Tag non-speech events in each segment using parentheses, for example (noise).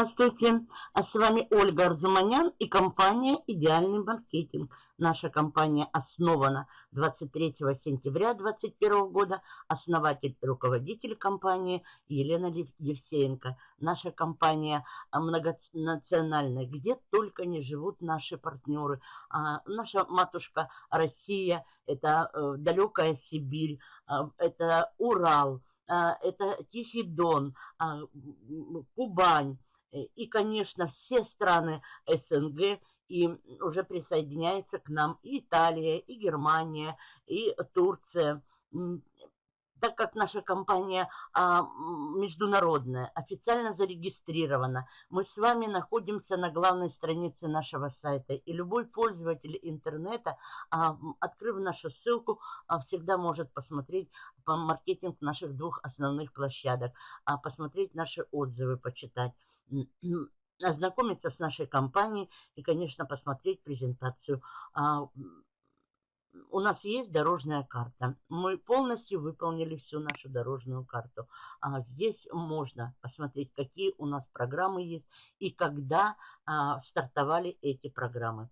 Здравствуйте, а с вами Ольга Арзуманян и компания «Идеальный маркетинг». Наша компания основана 23 сентября 2021 года. Основатель руководитель компании Елена Евсеенко. Наша компания многонациональная, где только не живут наши партнеры. А, наша матушка Россия, это э, далекая Сибирь, а, это Урал, а, это Тихий Дон, Кубань, и, конечно, все страны СНГ, и уже присоединяется к нам и Италия, и Германия, и Турция. Так как наша компания а, международная, официально зарегистрирована, мы с вами находимся на главной странице нашего сайта. И любой пользователь интернета, а, открыв нашу ссылку, а, всегда может посмотреть по маркетинг наших двух основных площадок, а, посмотреть наши отзывы, почитать ознакомиться с нашей компанией и, конечно, посмотреть презентацию. А, у нас есть дорожная карта. Мы полностью выполнили всю нашу дорожную карту. А здесь можно посмотреть, какие у нас программы есть и когда а, стартовали эти программы.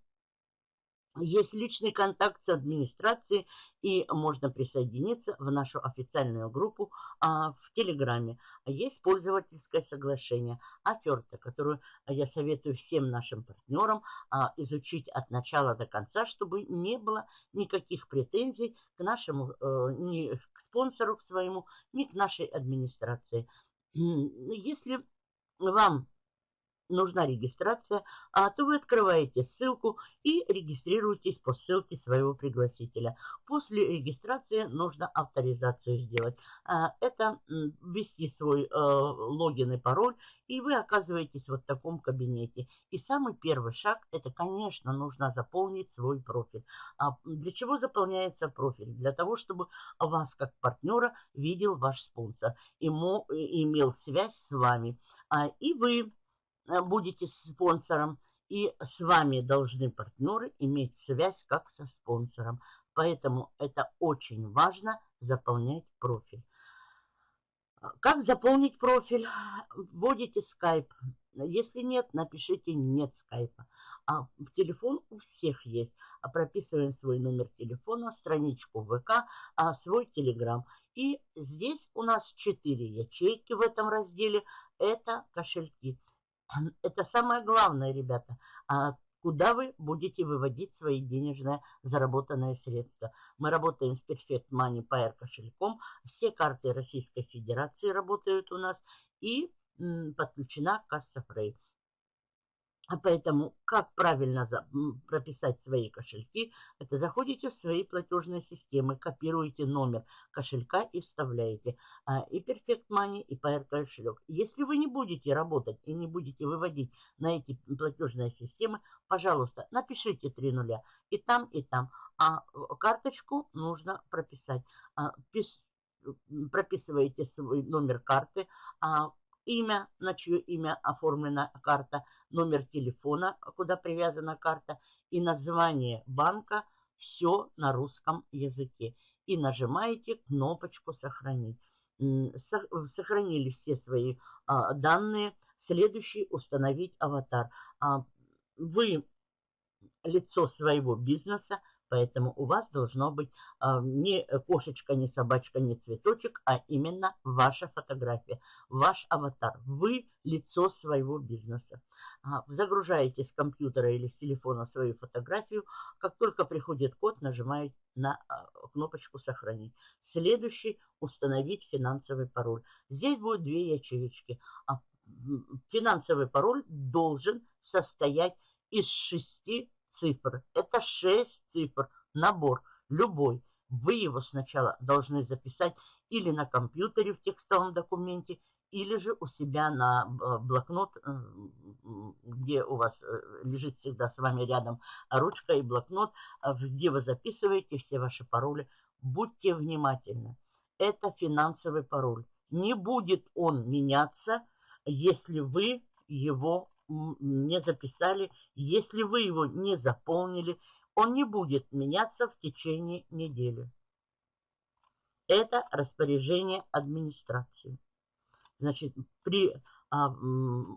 Есть личный контакт с администрацией, и можно присоединиться в нашу официальную группу а, в Телеграме. Есть пользовательское соглашение, оферта, которую я советую всем нашим партнерам а, изучить от начала до конца, чтобы не было никаких претензий к нашему, а, ни к спонсору к своему, ни к нашей администрации. Если вам нужна регистрация, а то вы открываете ссылку и регистрируетесь по ссылке своего пригласителя. После регистрации нужно авторизацию сделать. А, это ввести свой э, логин и пароль, и вы оказываетесь вот в таком кабинете. И самый первый шаг, это, конечно, нужно заполнить свой профиль. А для чего заполняется профиль? Для того, чтобы вас как партнера видел ваш спонсор, ему, имел связь с вами. А, и вы будете спонсором, и с вами должны партнеры иметь связь как со спонсором. Поэтому это очень важно заполнять профиль. Как заполнить профиль? Вводите скайп. Если нет, напишите нет скайпа. А телефон у всех есть. А прописываем свой номер телефона, страничку ВК, а свой телеграм. И здесь у нас 4 ячейки в этом разделе. Это кошельки. Это самое главное, ребята. А куда вы будете выводить свои денежные заработанные средства. Мы работаем с Perfect Money Pair кошельком. Все карты Российской Федерации работают у нас. И подключена касса Фрей. А поэтому, как правильно прописать свои кошельки, это заходите в свои платежные системы, копируете номер кошелька и вставляете. А, и Perfect Money, и Pair кошелек. Если вы не будете работать и не будете выводить на эти платежные системы, пожалуйста, напишите три нуля и там, и там. А карточку нужно прописать. А, прописываете свой номер карты, а имя, на чье имя оформлена карта, номер телефона, куда привязана карта, и название банка, все на русском языке. И нажимаете кнопочку «Сохранить». Сохранили все свои а, данные. Следующий – установить аватар. А, вы лицо своего бизнеса, Поэтому у вас должно быть а, не кошечка, не собачка, не цветочек, а именно ваша фотография, ваш аватар. Вы лицо своего бизнеса. А, загружаете с компьютера или с телефона свою фотографию. Как только приходит код, нажимаете на а, кнопочку «Сохранить». Следующий – установить финансовый пароль. Здесь будет две ячеечки. А, финансовый пароль должен состоять из шести цифр. Это 6 цифр, набор, любой. Вы его сначала должны записать или на компьютере в текстовом документе, или же у себя на э, блокнот, э, где у вас э, лежит всегда с вами рядом ручка и блокнот, где вы записываете все ваши пароли. Будьте внимательны. Это финансовый пароль. Не будет он меняться, если вы его не записали, если вы его не заполнили, он не будет меняться в течение недели. Это распоряжение администрации. Значит, при а,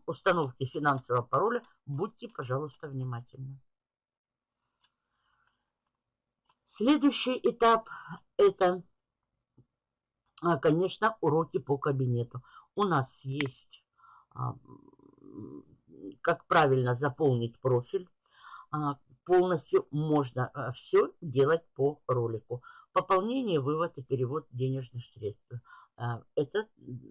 установки финансового пароля, будьте, пожалуйста, внимательны. Следующий этап – это, а, конечно, уроки по кабинету. У нас есть, а, как правильно заполнить профиль. А, полностью можно все делать по ролику. Пополнение, вывод и перевод денежных средств. А, это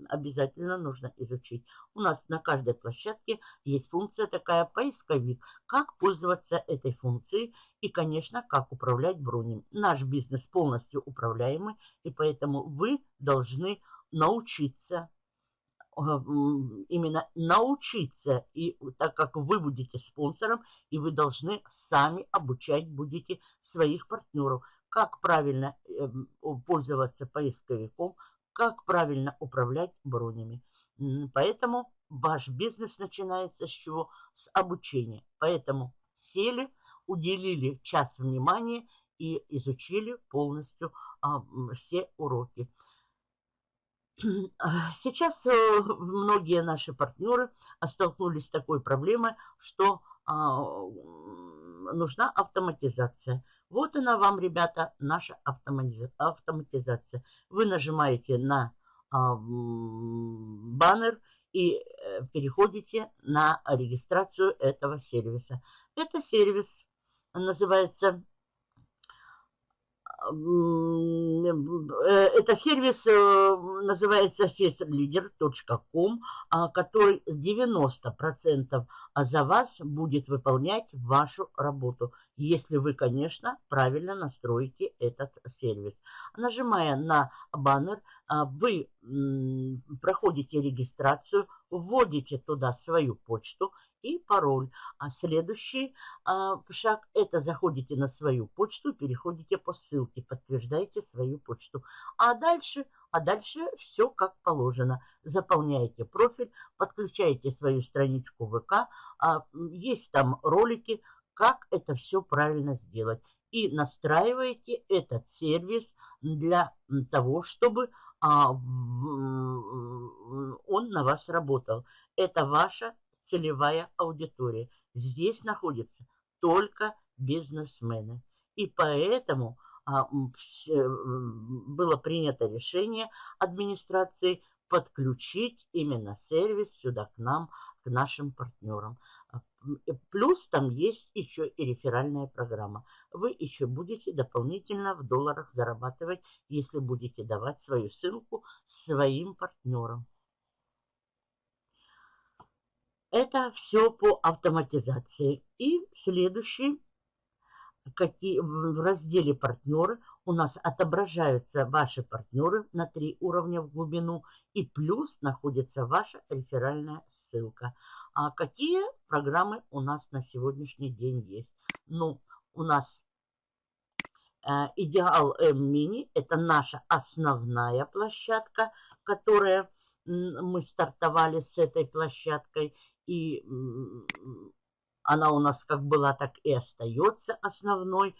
обязательно нужно изучить. У нас на каждой площадке есть функция такая поисковик. Как пользоваться этой функцией и, конечно, как управлять бронями. Наш бизнес полностью управляемый, и поэтому вы должны научиться именно научиться, и так как вы будете спонсором, и вы должны сами обучать будете своих партнеров, как правильно эм, пользоваться поисковиком, как правильно управлять бронями. Поэтому ваш бизнес начинается с чего? С обучения. Поэтому сели, уделили час внимания и изучили полностью а, все уроки. (clears throat) Сейчас э, многие наши партнеры столкнулись с такой проблемой, что а, нужна автоматизация. Вот она вам, ребята, наша автоматизация. Вы нажимаете на а, баннер и э, переходите на регистрацию этого сервиса. Это сервис называется это сервис э, называется festleader.com, а, который 90% за вас будет выполнять вашу работу, если вы, конечно, правильно настроите этот сервис. Нажимая на баннер, а, вы проходите регистрацию, вводите туда свою почту и пароль. А следующий а, шаг – это заходите на свою почту, переходите по ссылке, подтверждаете свою почту. А дальше, а дальше все как положено. Заполняете профиль, подключаете свою страничку ВК. А, есть там ролики, как это все правильно сделать. И настраиваете этот сервис для того, чтобы а, он на вас работал. Это ваша целевая аудитория. Здесь находятся только бизнесмены. И поэтому а, было принято решение администрации подключить именно сервис сюда к нам, к нашим партнерам. А, плюс там есть еще и реферальная программа. Вы еще будете дополнительно в долларах зарабатывать, если будете давать свою ссылку своим партнерам. Это все по автоматизации. И следующий, какие, в разделе партнеры у нас отображаются ваши партнеры на три уровня в глубину. И плюс находится ваша реферальная ссылка. А какие программы у нас на сегодняшний день есть? Ну, у нас э, Идеал М Мини – это наша основная площадка, которая мы стартовали с этой площадкой и она у нас как была, так и остается основной.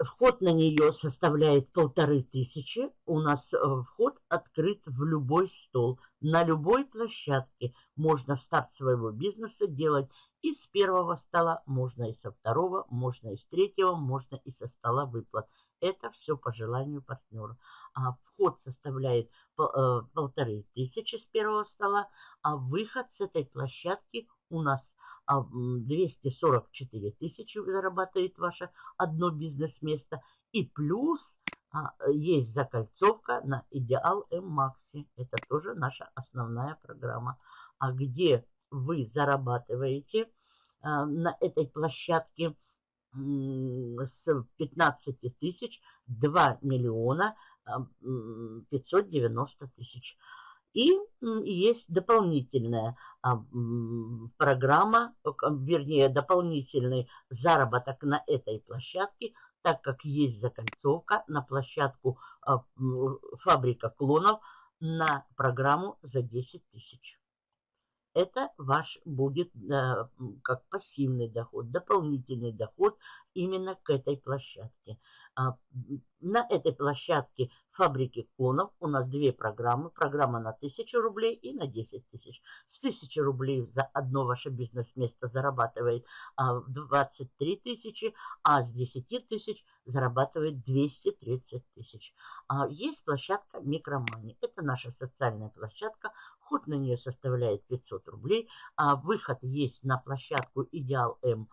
Вход на нее составляет полторы тысячи. У нас э, вход открыт в любой стол. На любой площадке можно старт своего бизнеса делать и с первого стола, можно и со второго, можно и с третьего, можно и со стола выплат. Это все по желанию партнера. А вход составляет э, полторы тысячи с первого стола, а выход с этой площадки у нас 244 а, тысячи зарабатывает ваше одно бизнес-место. И плюс а, есть закольцовка на Идеал М-Макси. Это тоже наша основная программа. А где вы зарабатываете на этой площадке – с 15 тысяч 2 миллиона 590 тысяч. И есть дополнительная а, программа, вернее, дополнительный заработок на этой площадке, так как есть закольцовка на площадку а, фабрика клонов на программу за 10 тысяч это ваш будет э, как пассивный доход, дополнительный доход именно к этой площадке. А, на этой площадке фабрики клонов у нас две программы. Программа на 1000 рублей и на 10 тысяч. С 1000 рублей за одно ваше бизнес-место зарабатывает 23 а, тысячи, а с 10 тысяч зарабатывает 230 тысяч. А, есть площадка Микромани. Это наша социальная площадка. Ход на нее составляет 500 рублей. Выход есть на площадку Идеал М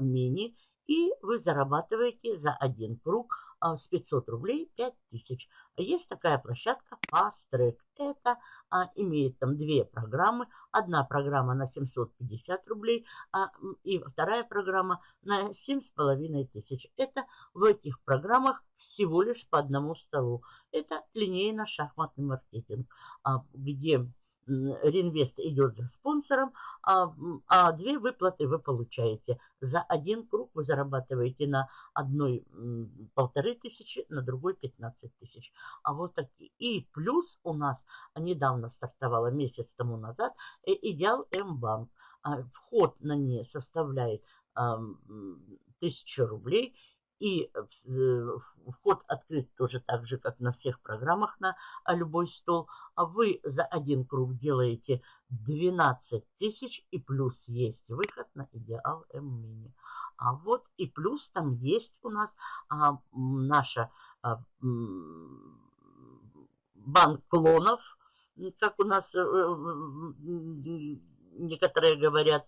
Мини. И вы зарабатываете за один круг а, с 500 рублей 5000. Есть такая площадка Fast Track. Это а, имеет там две программы. Одна программа на 750 рублей а, и вторая программа на 7500. Это в этих программах всего лишь по одному столу. Это линейно-шахматный маркетинг, а, где реинвест идет за спонсором, а, а две выплаты вы получаете. За один круг вы зарабатываете на одной полторы тысячи, на другой 15 тысяч. А вот такие. И плюс у нас недавно стартовала месяц тому назад э, Идеал М-банк. А вход на нее составляет тысячу рублей – и э, вход открыт тоже так же, как на всех программах на любой стол. А вы за один круг делаете 12 тысяч и плюс есть выход на Идеал М-мини. А вот и плюс там есть у нас а, наша а, банк клонов, как у нас а, некоторые говорят.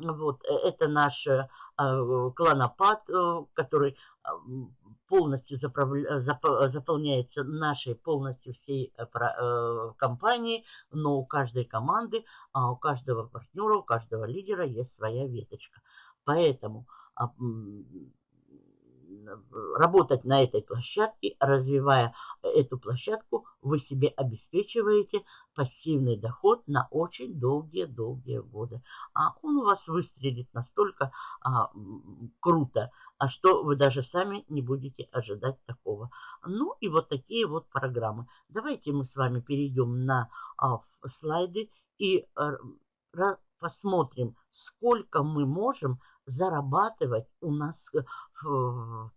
Вот, это наш а, клонопад, э, который а, полностью заполняется нашей полностью всей э, э, компании, но у каждой команды, а, у каждого партнера, у каждого лидера есть своя веточка. Поэтому работать на этой площадке, развивая эту площадку, вы себе обеспечиваете пассивный доход на очень долгие-долгие годы. А он у вас выстрелит настолько а, круто, а что вы даже сами не будете ожидать такого. Ну и вот такие вот программы. Давайте мы с вами перейдем на а, слайды и а, посмотрим, сколько мы можем зарабатывать у нас в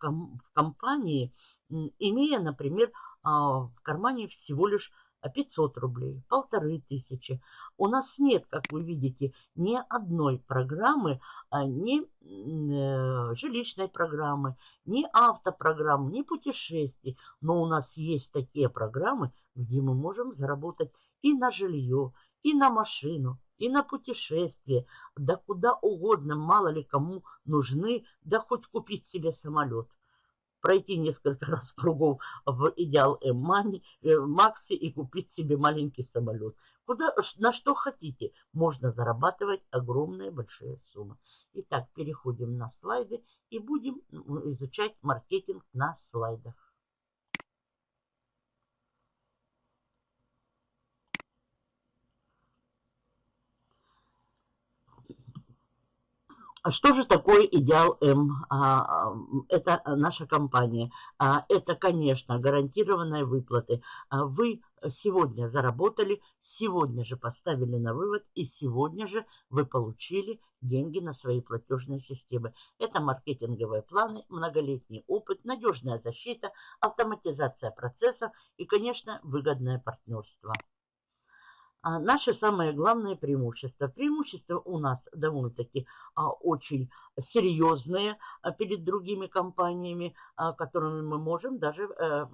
компании, имея, например, а, в кармане всего лишь 500 рублей, полторы тысячи. У нас нет, как вы видите, ни одной программы, а, ни э, жилищной программы, ни автопрограммы, ни путешествий. Но у нас есть такие программы, где мы можем заработать и на жилье, и на машину, и на путешествие, да куда угодно, мало ли кому нужны, да хоть купить себе самолет. Пройти несколько (laughs) раз кругов в идеал М-Мани, э, Макси и купить себе маленький самолет. Куда, на что хотите, можно зарабатывать огромные большие суммы. Итак, переходим на слайды и будем изучать маркетинг на слайдах. А что же такое Идеал М? А, это наша компания. А, это, конечно, гарантированные выплаты. Вы сегодня заработали, сегодня же поставили на вывод, и сегодня же вы получили деньги на свои платежные системы. Это маркетинговые планы, многолетний опыт, надежная защита, автоматизация процессов и, конечно, выгодное партнерство. А наше самое главное преимущество. Преимущества у нас довольно-таки а, очень серьезные а, перед другими компаниями, а, которыми мы можем даже а,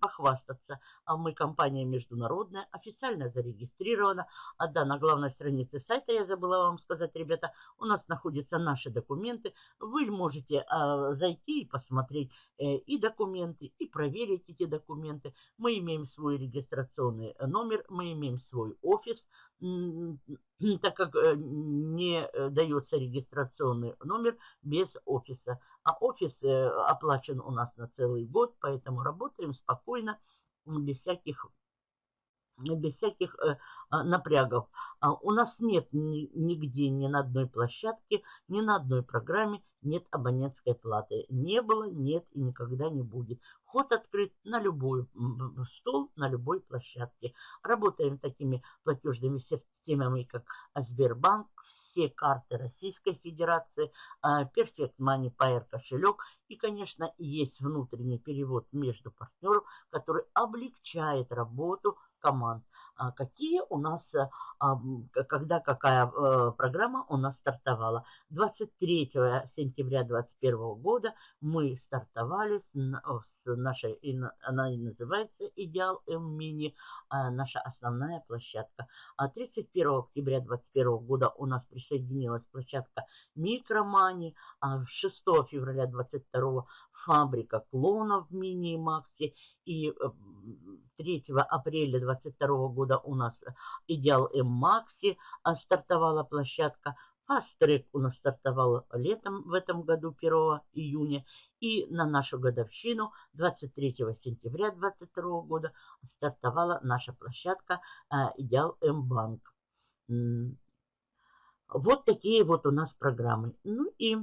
похвастаться. А мы компания международная, официально зарегистрирована. А да, на главной странице сайта, я забыла вам сказать, ребята, у нас находятся наши документы. Вы можете а, зайти и посмотреть э, и документы, и проверить эти документы. Мы имеем свой регистрационный номер, мы имеем свой офис, так как э, не э, дается регистрационный номер без офиса. А офис э, оплачен у нас на целый год, поэтому работаем спокойно, без всяких без всяких э, а, напрягов. А у нас нет ни, нигде, ни на одной площадке, ни на одной программе нет абонентской платы. Не было, нет и никогда не будет. Вход открыт на любой стол, на любой площадке. Работаем такими платежными системами, как Сбербанк, все карты Российской Федерации, а, Perfect Money Pair кошелек. И, конечно, есть внутренний перевод между партнеров, который облегчает работу команд. А какие у нас, э, когда какая э, программа у нас стартовала. 23 сентября 2021 года мы стартовали с нашей, она и называется «Идеал М-Мини», а наша основная площадка. А 31 октября 2021 года у нас присоединилась площадка «Микромани», а 6 февраля 2022 фабрика клонов Мини и Макси. И 3 э, апреля 2022 года у нас Идеал М Макси а, стартовала площадка. Фастрек у нас стартовал летом в этом году, 1 июня. И на нашу годовщину 23 сентября 2022 года стартовала наша площадка а, Идеал М Банк. Вот такие вот у нас программы. Ну и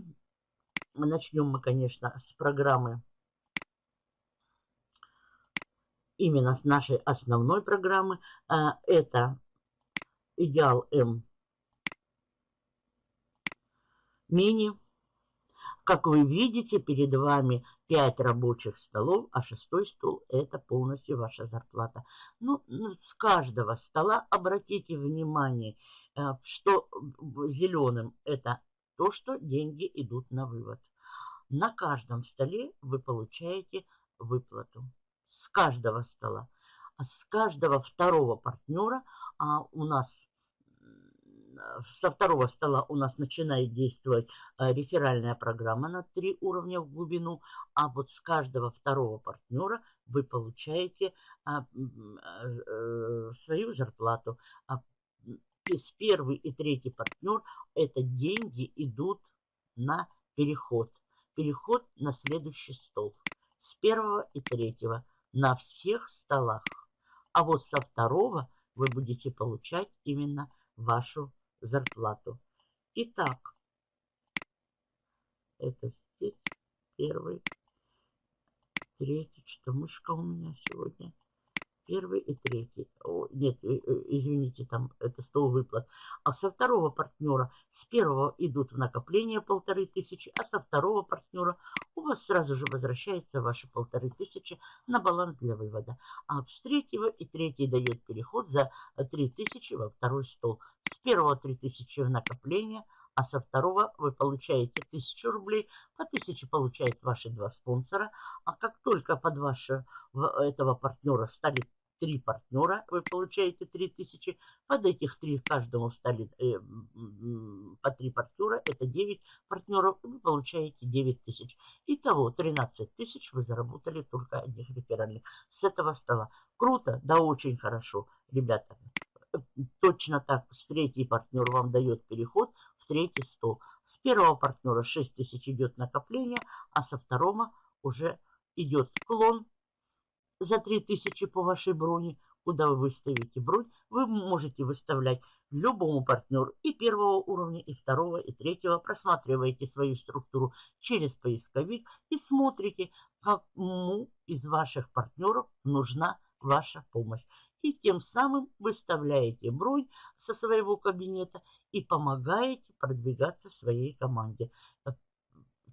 Начнем мы, конечно, с программы, именно с нашей основной программы. А, это Идеал М Мини. Как вы видите, перед вами 5 рабочих столов, а шестой стол – это полностью ваша зарплата. Ну, ну с каждого стола обратите внимание, э, что зеленым – это то, что деньги идут на вывод. На каждом столе вы получаете выплату. С каждого стола. А с каждого второго партнера а у нас со второго стола у нас начинает действовать а, реферальная программа на три уровня в глубину, а вот с каждого второго партнера вы получаете а, а, свою зарплату. А с первый и третий партнер это деньги идут на переход переход на следующий стол. С первого и третьего на всех столах. А вот со второго вы будете получать именно вашу зарплату. Итак, это здесь первый, третий, что мышка у меня сегодня – первый и третий. О, нет, э, э, извините, там это стол выплат. А со второго партнера с первого идут в накопление полторы тысячи, а со второго партнера у вас сразу же возвращается ваши полторы тысячи на баланс для вывода. А с третьего и третий дает переход за три тысячи во второй стол. С первого три тысячи в накопление – а со второго вы получаете 1000 рублей, по 1000 получают ваши два спонсора, а как только под вашего этого партнера стали три партнера, вы получаете 3000. Под этих три каждому стали э, по три партнера, это 9 партнеров, вы получаете 9000. Итого 13 тысяч вы заработали только одних реферальных с этого стола. Круто, да очень хорошо, ребята. Точно так, с третий партнер вам дает переход в третий стол. С первого партнера 6 тысяч идет накопление, а со второго уже идет клон за 3000 по вашей броне, куда вы выставите бронь, вы можете выставлять любому партнеру и первого уровня, и второго, и третьего. Просматриваете свою структуру через поисковик и смотрите, кому из ваших партнеров нужна ваша помощь. И тем самым выставляете бронь со своего кабинета и помогаете продвигаться своей команде.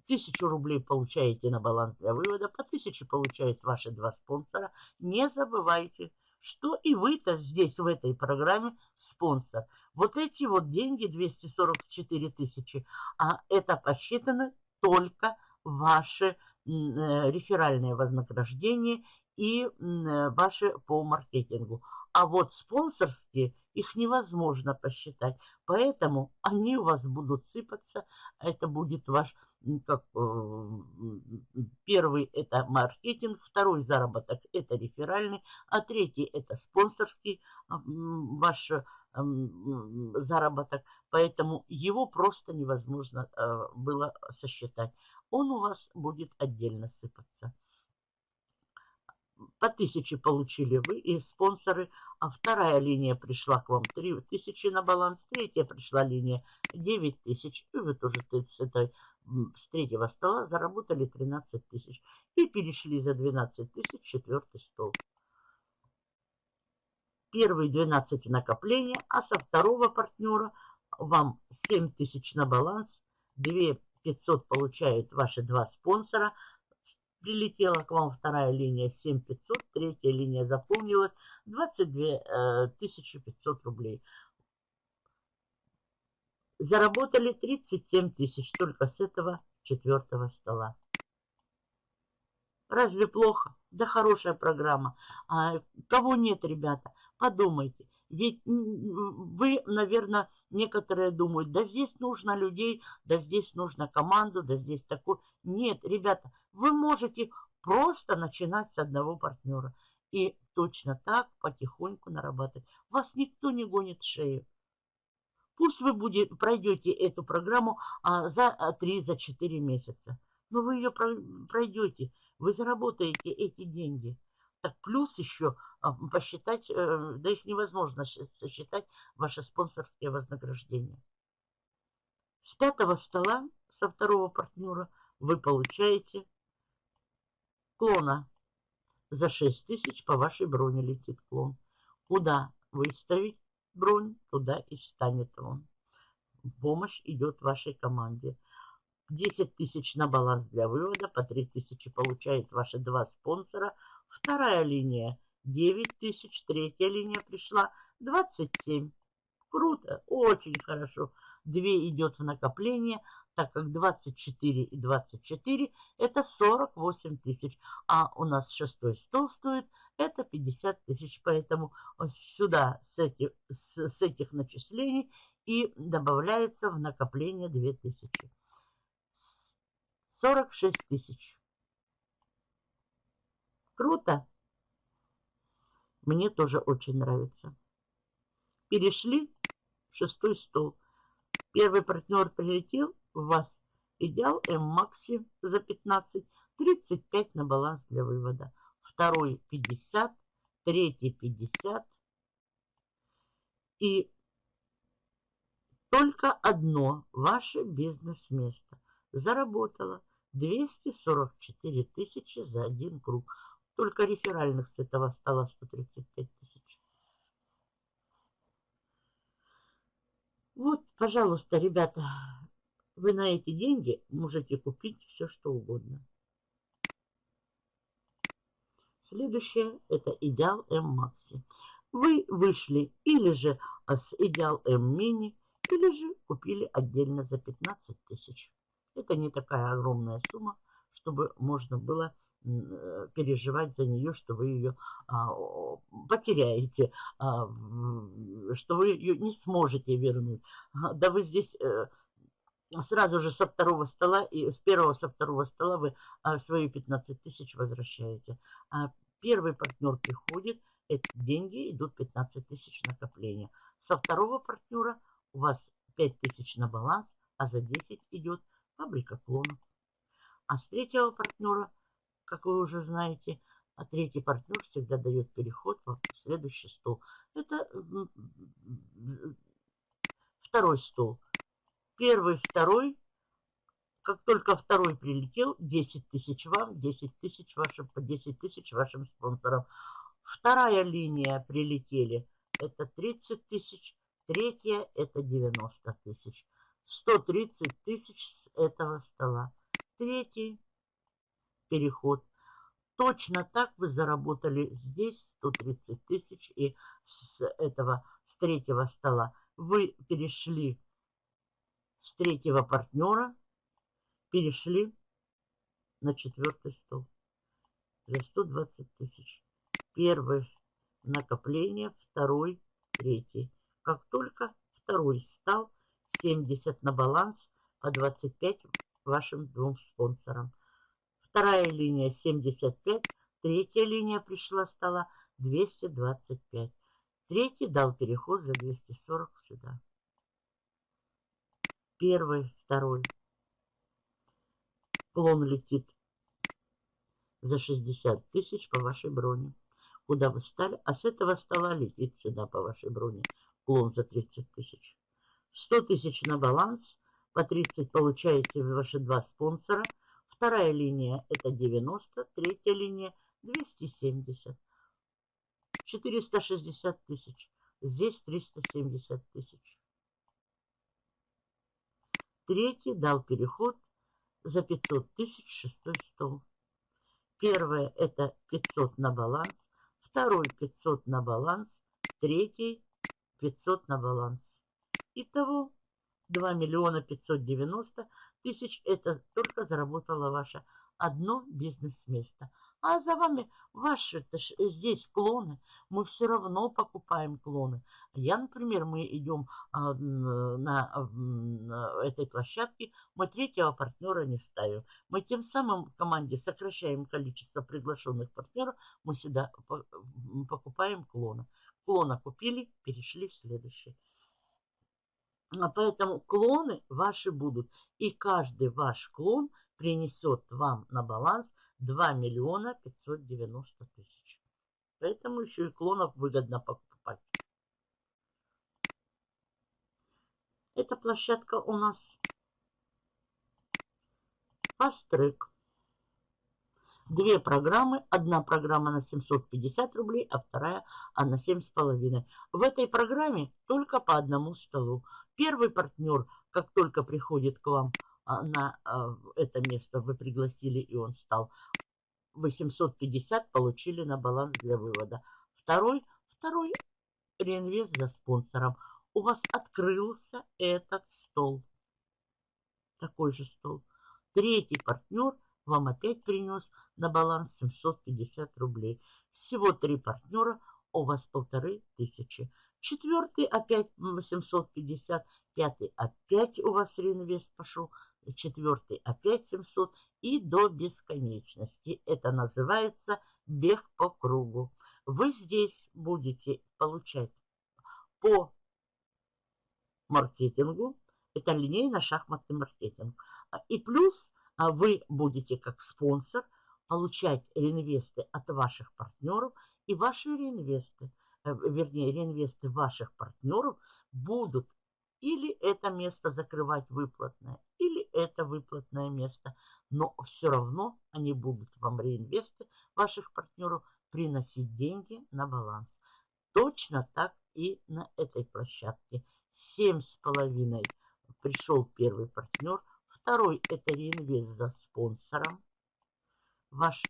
Тысячу рублей получаете на баланс для вывода, по тысяче получают ваши два спонсора. Не забывайте, что и вы-то здесь, в этой программе, спонсор. Вот эти вот деньги, 244 тысячи, а это посчитаны только ваши э, реферальные вознаграждения и э, ваши по маркетингу. А вот спонсорские, их невозможно посчитать. Поэтому они у вас будут сыпаться. Это будет ваш как, э, первый это маркетинг, второй заработок это реферальный, а третий это спонсорский ваш заработок. Поэтому его просто невозможно э, было сосчитать. Он у вас будет отдельно сыпаться. По тысяче получили вы и спонсоры, а вторая линия пришла к вам 3 тысячи на баланс, третья пришла линия 9 тысяч, и вы тоже с этой с третьего стола заработали 13 тысяч и перешли за 12 тысяч четвертый стол. Первый 12 накопления, а со второго партнера вам 7 тысяч на баланс, 2 500 получают ваши два спонсора. Прилетела к вам вторая линия 7500, третья линия заполнилась 22 500 рублей. Заработали 37 тысяч только с этого четвертого стола. Разве плохо? Да хорошая программа. А кого нет, ребята, подумайте. Ведь вы, наверное, некоторые думают, да здесь нужно людей, да здесь нужно команду, да здесь такой. Нет, ребята, вы можете просто начинать с одного партнера. И точно так потихоньку нарабатывать. Вас никто не гонит в шею. Пусть вы будете, пройдете эту программу а, за 3-4 за месяца. Но вы ее пройдете, вы заработаете эти деньги. Так плюс еще а, посчитать, э, да их невозможно сосчитать, ваши спонсорские вознаграждения. С пятого стола, со второго партнера, вы получаете клона. За 6 тысяч по вашей броне летит клон. Куда выставить бронь, туда и станет он. Помощь идет вашей команде. 10 тысяч на баланс для вывода, по 3 тысячи получают ваши два спонсора. Вторая линия 9 тысяч, третья линия пришла 27. Круто, очень хорошо. 2 идет в накопление, так как 24 и 24 это 48 тысяч. А у нас шестой стол стоит это 50 тысяч. Поэтому сюда с, эти, с, с этих начислений и добавляется в накопление 2000. 46 тысяч. Круто. Мне тоже очень нравится. Перешли в шестой стол. Первый партнер прилетел, вас идеал М-Макси за 15, 35 на баланс для вывода. Второй 50, третий 50. И только одно ваше бизнес-место заработало 244 тысячи за один круг. Только реферальных с этого стало 135 тысяч. Вот, пожалуйста, ребята, вы на эти деньги можете купить все, что угодно. Следующее – это идеал М-Макси. Вы вышли или же с идеал М-Мини, или же купили отдельно за 15 тысяч. Это не такая огромная сумма, чтобы можно было э, переживать за нее, что вы ее а, потеряете, а, что вы ее не сможете вернуть. Да вы здесь э, сразу же со второго стола и с первого со второго стола вы а, свои 15 тысяч возвращаете. А первый партнер приходит, эти деньги идут 15 тысяч накопления. Со второго партнера у вас 5 тысяч на баланс, а за 10 идет фабрика клонов. А с третьего партнера, как вы уже знаете, а третий партнер всегда дает переход в следующий стол. Это второй стол. Первый, второй. Как только второй прилетел, 10 тысяч вам, 10 тысяч вашим, по 10 тысяч вашим спонсорам. Вторая линия прилетели, это 30 тысяч. Третья это 90 тысяч. 130 тысяч с этого стола. Третий переход. Точно так вы заработали здесь 130 тысяч. И с этого, с третьего стола вы перешли с третьего партнера, перешли на четвертый стол за 120 тысяч. Первый накопление, второй, третий. Как только второй стал 70 на баланс, по 25 вашим двум спонсорам. Вторая линия 75, третья линия пришла, стала 225. Третий дал переход за 240 сюда. Первый, второй. Клон летит за 60 тысяч по вашей броне. Куда вы стали? А с этого стола летит сюда по вашей броне. Клон за 30 тысяч. 100 тысяч на баланс, по 30 получаете ваши два спонсора. Вторая линия это 90, третья линия 270. 460 тысяч. Здесь 370 тысяч. Третий дал переход за 500 тысяч шестой стол. Первое это 500 на баланс, второй 500 на баланс, третий 500 на баланс. Итого 2 миллиона 590 тысяч это только заработало ваше одно бизнес-место. А за вами ваши здесь клоны. Мы все равно покупаем клоны. Я, например, мы идем а, на, на этой площадке, мы третьего партнера не ставим. Мы тем самым в команде сокращаем количество приглашенных партнеров. Мы сюда покупаем клоны. Клона купили, перешли в следующий. А поэтому клоны ваши будут. И каждый ваш клон принесет вам на баланс 2 миллиона 590 тысяч. Поэтому еще и клонов выгодно покупать. Эта площадка у нас Track. Две программы. Одна программа на 750 рублей, а вторая а на 7,5. В этой программе только по одному столу. Первый партнер, как только приходит к вам на а, это место, вы пригласили, и он стал 850, получили на баланс для вывода. Второй, второй реинвест за спонсором. У вас открылся этот стол. Такой же стол. Третий партнер вам опять принес на баланс 750 рублей. Всего три партнера, у вас полторы тысячи. Четвертый опять 850, пятый опять у вас реинвест пошел, четвертый опять 700 и до бесконечности. Это называется бег по кругу. Вы здесь будете получать по маркетингу, это линейно-шахматный маркетинг. И плюс а вы будете как спонсор получать реинвесты от ваших партнеров, и ваши реинвесты, э, вернее, реинвесты ваших партнеров будут или это место закрывать выплатное, или это выплатное место. Но все равно они будут вам реинвесты ваших партнеров приносить деньги на баланс. Точно так и на этой площадке. Семь с половиной пришел первый партнер – Второй – это реинвест за спонсором. Ваш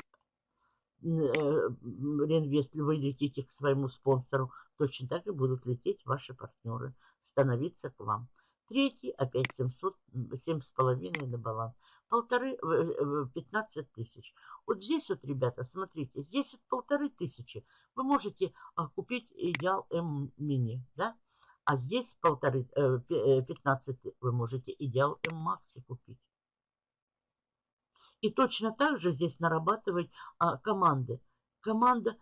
э, реинвест, вы летите к своему спонсору, точно так и будут лететь ваши партнеры, становиться к вам. Третий, опять 700, 7,5 на баланс. Полторы, 15 э, э, тысяч. Вот здесь вот, ребята, смотрите, здесь вот полторы тысячи. Вы можете а, купить идеал М мини, да? А здесь полторы, 15 э, вы можете идеал М-Макси купить. И точно так же здесь нарабатывать а, команды. Команда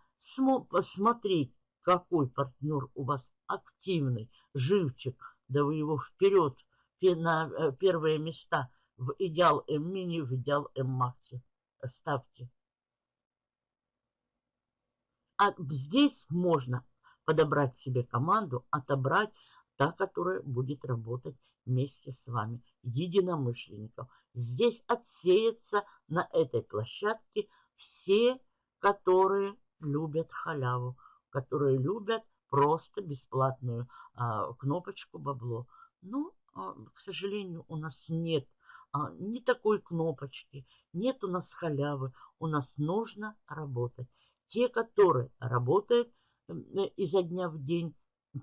посмотреть, какой партнер у вас активный, живчик, да вы его вперед на э, первые места в идеал М-мини, в идеал М-макси ставьте. А здесь можно подобрать себе команду, отобрать та, которая будет работать вместе с вами, единомышленников. Здесь отсеется на этой площадке все, которые любят халяву, которые любят просто бесплатную а, кнопочку бабло. Но, а, к сожалению, у нас нет а, ни такой кнопочки, нет у нас халявы. У нас нужно работать. Те, которые работают – изо дня в день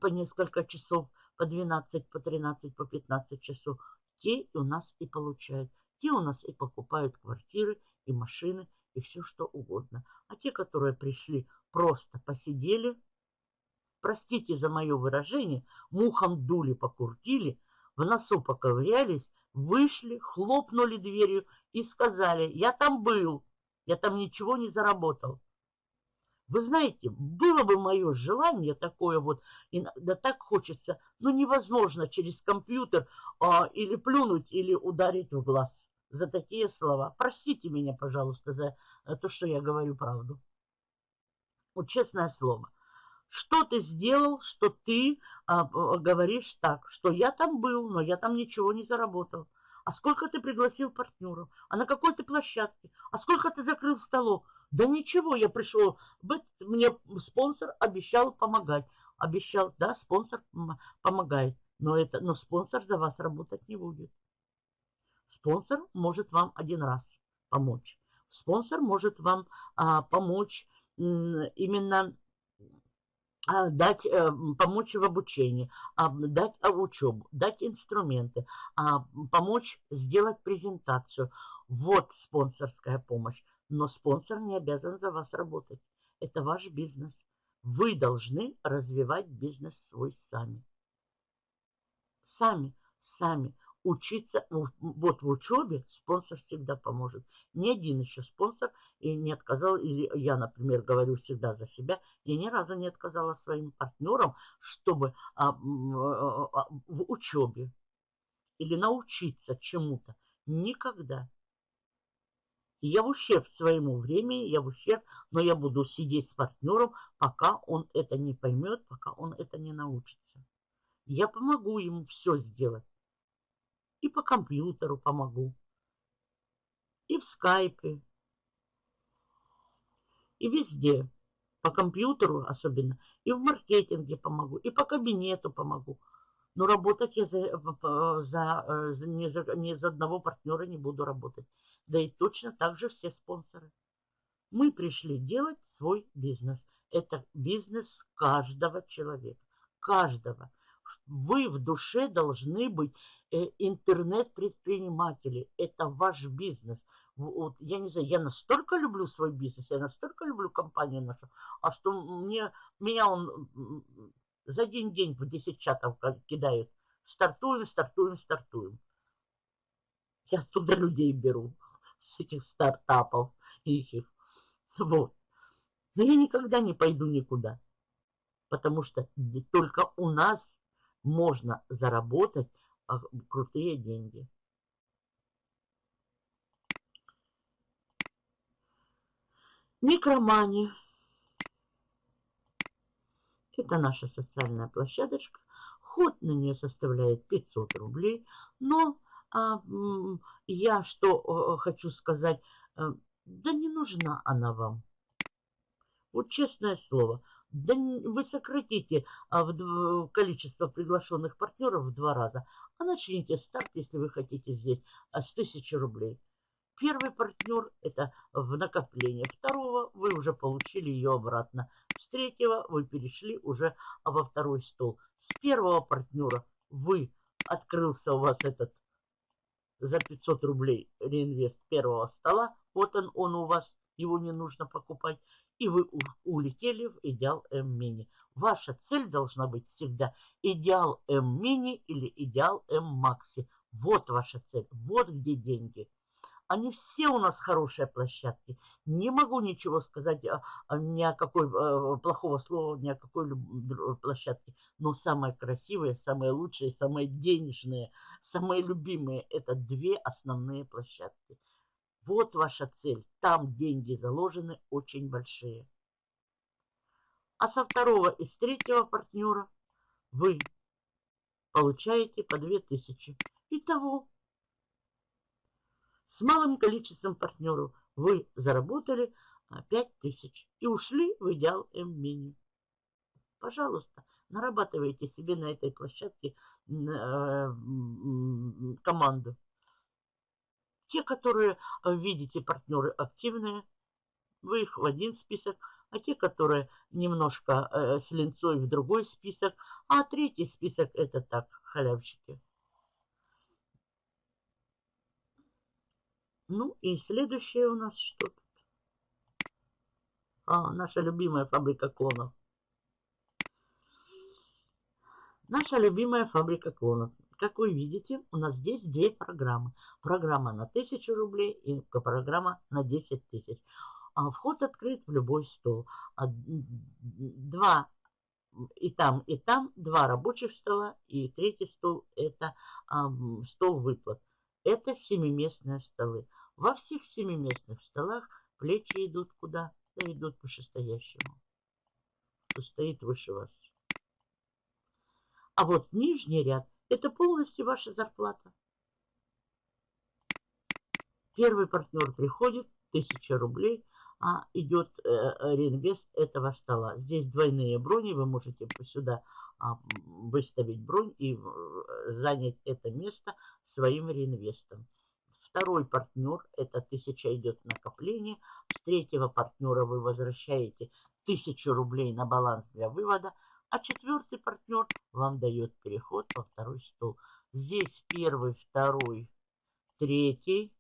по несколько часов, по 12, по 13, по 15 часов, те у нас и получают. Те у нас и покупают квартиры, и машины, и все что угодно. А те, которые пришли, просто посидели, простите за мое выражение, мухом дули, покуртили, в носу поковырялись, вышли, хлопнули дверью и сказали, я там был, я там ничего не заработал. Вы знаете, было бы мое желание такое вот, иногда так хочется, но невозможно через компьютер а, или плюнуть, или ударить в глаз за такие слова. Простите меня, пожалуйста, за то, что я говорю правду. Вот честное слово. Что ты сделал, что ты а, говоришь так, что я там был, но я там ничего не заработал. А сколько ты пригласил партнеров? А на какой ты площадке? А сколько ты закрыл столов? Да ничего, я пришел, мне спонсор обещал помогать. Обещал, да, спонсор помогает. Но, это, но спонсор за вас работать не будет. Спонсор может вам один раз помочь. Спонсор может вам а, помочь именно дать, э, помочь в обучении, а, дать учебу, дать инструменты, помочь сделать презентацию. Вот спонсорская помощь. Но спонсор не обязан за вас работать. Это ваш бизнес. Вы должны развивать бизнес свой сами. Сами, сами учиться, вот в учебе спонсор всегда поможет. Ни один еще спонсор и не отказал, или я, например, говорю всегда за себя, я ни разу не отказала своим партнерам, чтобы а, а, а, в учебе или научиться чему-то. Никогда. Я в ущерб своему времени, я в ущерб, но я буду сидеть с партнером, пока он это не поймет, пока он это не научится. Я помогу ему все сделать. И по компьютеру помогу. И в скайпе. И везде. По компьютеру особенно. И в маркетинге помогу. И по кабинету помогу. Но работать я за, за, э, за, не, за, не за одного партнера не буду работать. Да и точно так же все спонсоры. Мы пришли делать свой бизнес. Это бизнес каждого человека. Каждого. Вы в душе должны быть Э, интернет-предприниматели. Это ваш бизнес. Вот, я не знаю, я настолько люблю свой бизнес, я настолько люблю компанию нашу, а что мне, меня он за один день в 10 чатов кидает. Стартуем, стартуем, стартуем. Я туда людей беру с этих стартапов. Их. Вот. Но я никогда не пойду никуда. Потому что только у нас можно заработать а крутые деньги. Микромани. Это наша социальная площадочка. Ход на нее составляет 500 рублей. Но а, я что хочу сказать, э, да не нужна она вам. Вот честное слово, да вы сократите а, количество приглашенных партнеров в два раза, а начните старт, если вы хотите здесь, а, с 1000 рублей. Первый партнер – это в накопление. Второго вы уже получили ее обратно. С третьего вы перешли уже во второй стол. С первого партнера вы открылся у вас этот за 500 рублей реинвест первого стола. Вот он, он у вас, его не нужно покупать и вы улетели в идеал М-мини. Ваша цель должна быть всегда идеал М-мини или идеал М-макси. Вот ваша цель, вот где деньги. Они все у нас хорошие площадки. Не могу ничего сказать ни о какой о, плохого слова, ни о какой площадке. Но самые красивые, самые лучшие, самые денежные, самые любимые – это две основные площадки – вот ваша цель. Там деньги заложены очень большие. А со второго и с третьего партнера вы получаете по 2000. Итого, с малым количеством партнеров вы заработали 5000 и ушли в идеал М-мини. Пожалуйста, нарабатывайте себе на этой площадке э, команду. Те, которые, э, видите, партнеры активные, вы их в один список, а те, которые немножко э, с линцой в другой список, а третий список это так, халявщики. Ну и следующее у нас что тут? А, наша любимая фабрика клонов. Наша любимая фабрика клонов. Как вы видите, у нас здесь две программы. Программа на 1000 рублей и программа на 10 тысяч. А вход открыт в любой стол. А два и там, и там два рабочих стола, и третий стол – это а, стол выплат. Это семиместные столы. Во всех семиместных столах плечи идут куда? Да идут вышестоящему, кто стоит выше вас. А вот нижний ряд это полностью ваша зарплата. Первый партнер приходит, 1000 рублей, а идет э, реинвест этого стола. Здесь двойные брони, вы можете сюда а, выставить бронь и э, занять это место своим реинвестом. Второй партнер, это 1000 идет накопление. С третьего партнера вы возвращаете 1000 рублей на баланс для вывода. А четвертый партнер вам дает переход во второй стол. Здесь первый, второй, третий.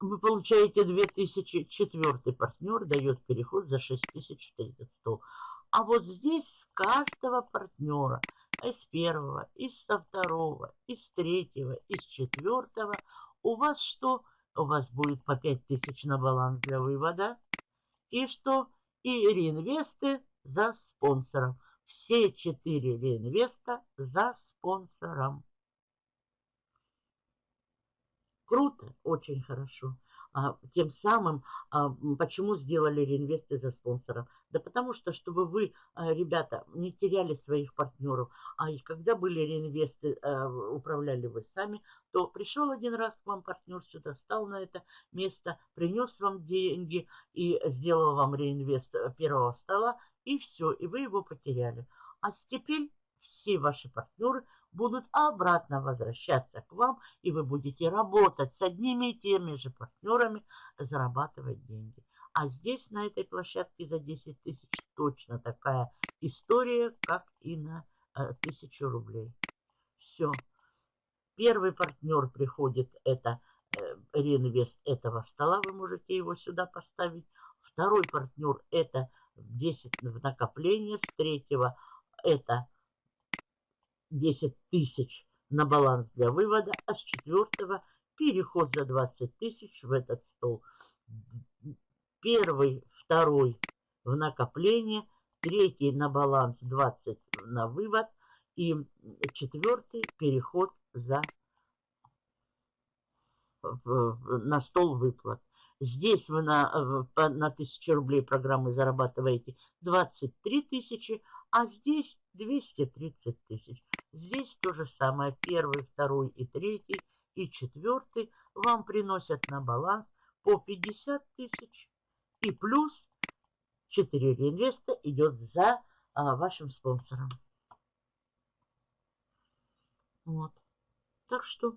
Вы получаете 2000, четвертый партнер дает переход за 6030 стол. А вот здесь с каждого партнера из первого, из со второго, из третьего, из четвертого. У вас что? У вас будет по 5000 на баланс для вывода. И что? И реинвесты за спонсором. Все четыре реинвеста за спонсором. Круто, очень хорошо. А, тем самым, а, почему сделали реинвесты за спонсором? Да потому что, чтобы вы, а, ребята, не теряли своих партнеров, а и когда были реинвесты, управляли вы сами, то пришел один раз к вам партнер сюда, стал на это место, принес вам деньги и сделал вам реинвест первого стола, и все, и вы его потеряли. А теперь все ваши партнеры будут обратно возвращаться к вам, и вы будете работать с одними и теми же партнерами, зарабатывать деньги. А здесь, на этой площадке за 10 тысяч, точно такая история, как и на э, 1000 рублей. Все. Первый партнер приходит, это э, реинвест этого стола, вы можете его сюда поставить. Второй партнер это 10 в накопление, с третьего это 10 тысяч на баланс для вывода, а с четвертого переход за 20 тысяч в этот стол. Первый, второй в накопление, третий на баланс 20 на вывод и четвертый переход за на стол выплат. Здесь вы на, на 1000 рублей программы зарабатываете 23 тысячи, а здесь 230 тысяч. Здесь то же самое. Первый, второй и третий и четвертый вам приносят на баланс по 50 тысяч. И плюс 4 реинвеста идет за а, вашим спонсором. Вот. Так что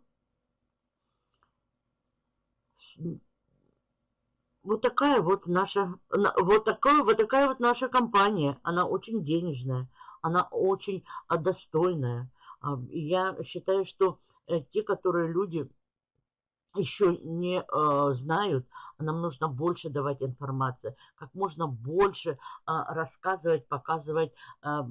вот такая вот наша, вот такая, вот такая вот наша компания. Она очень денежная, она очень а, достойная. А, я считаю, что э, те, которые люди еще не э, знают, нам нужно больше давать информации, как можно больше э, рассказывать, показывать э, э,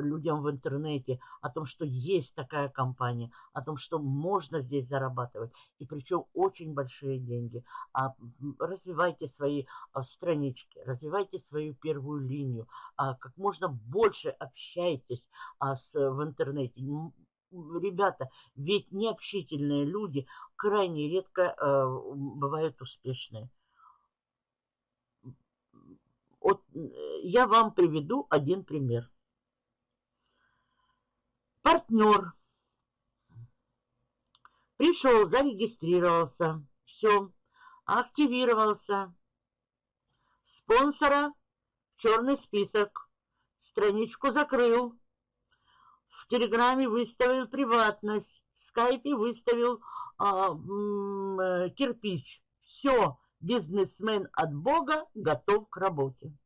людям в интернете о том, что есть такая компания, о том, что можно здесь зарабатывать, и причем очень большие деньги. А, развивайте свои а, странички, развивайте свою первую линию, а, как можно больше общайтесь а, с, в интернете ребята, ведь необщительные люди крайне редко э, бывают успешные. Вот я вам приведу один пример. Партнер пришел, зарегистрировался, все, активировался. Спонсора в черный список, страничку закрыл, в Телеграме выставил приватность, в Скайпе выставил а, э, кирпич. Все, бизнесмен от Бога готов к работе.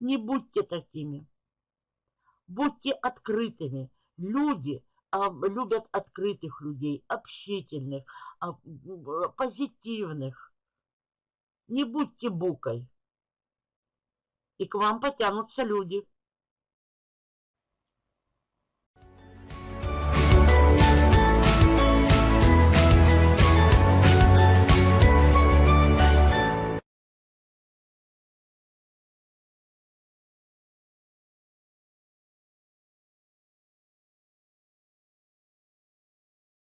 Не будьте такими. Будьте открытыми. Люди а, любят открытых людей, общительных, а, позитивных. Не будьте букой. И к вам потянутся люди.